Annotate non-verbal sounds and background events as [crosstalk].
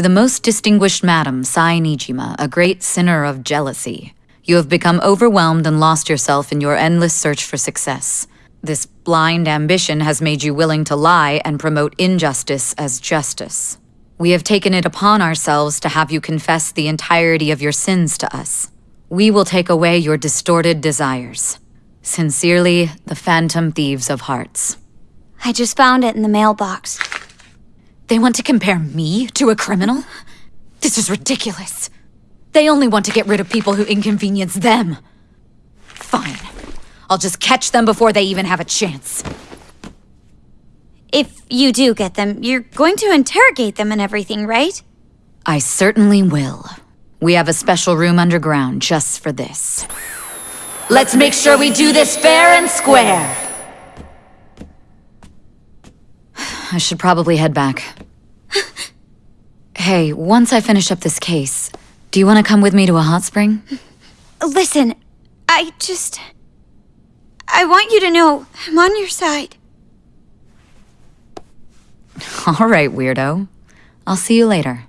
To the most distinguished madam, Sae Niijima, a great sinner of jealousy. You have become overwhelmed and lost yourself in your endless search for success. This blind ambition has made you willing to lie and promote injustice as justice. We have taken it upon ourselves to have you confess the entirety of your sins to us. We will take away your distorted desires. Sincerely, the Phantom Thieves of Hearts. I just found it in the mailbox. They want to compare me to a criminal? This is ridiculous. They only want to get rid of people who inconvenience them. Fine. I'll just catch them before they even have a chance. If you do get them, you're going to interrogate them and everything, right? I certainly will. We have a special room underground just for this. Let's make sure we do this fair and square! I should probably head back. [laughs] hey, once I finish up this case, do you want to come with me to a hot spring? Listen, I just... I want you to know I'm on your side. [laughs] All right, weirdo. I'll see you later.